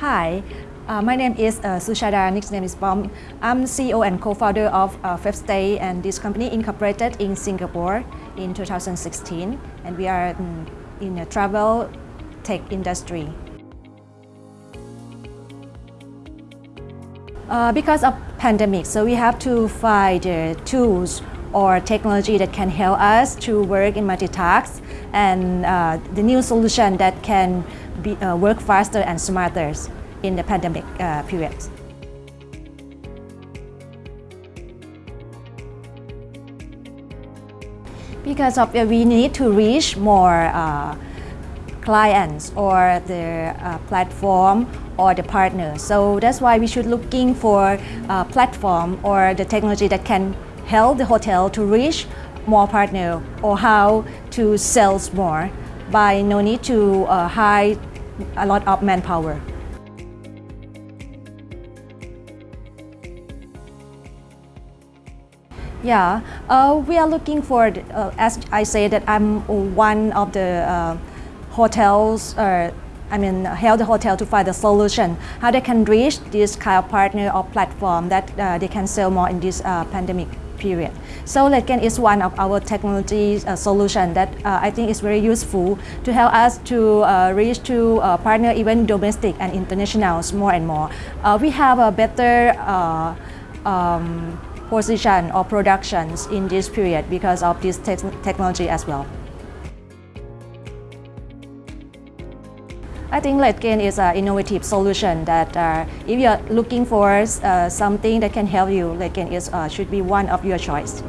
Hi, uh, my name is uh, Sushada, nickname is Bomb. I'm CEO and co-founder of uh, Day, and this company incorporated in Singapore in 2016 and we are in, in the travel tech industry. Uh, because of pandemic, so we have to find uh, tools or technology that can help us to work in multitask and uh, the new solution that can be, uh, work faster and smarter in the pandemic uh, period. Because of uh, we need to reach more uh, clients or the uh, platform or the partner. So that's why we should looking for a platform or the technology that can help the hotel to reach more partner or how to sell more by no need to uh, hire a lot of manpower. Yeah, uh, we are looking for, uh, as I say that I'm one of the uh, hotels, uh, I mean, help the hotel to find a solution, how they can reach this kind of partner or platform that uh, they can sell more in this uh, pandemic period. So LetGain is one of our technology uh, solution that uh, I think is very useful to help us to uh, reach to uh, partner even domestic and internationals more and more. Uh, we have a better uh, um, position or productions in this period because of this te technology as well. I think LetGain is an innovative solution that uh, if you're looking for uh, something that can help you, LetGain is, uh, should be one of your choice.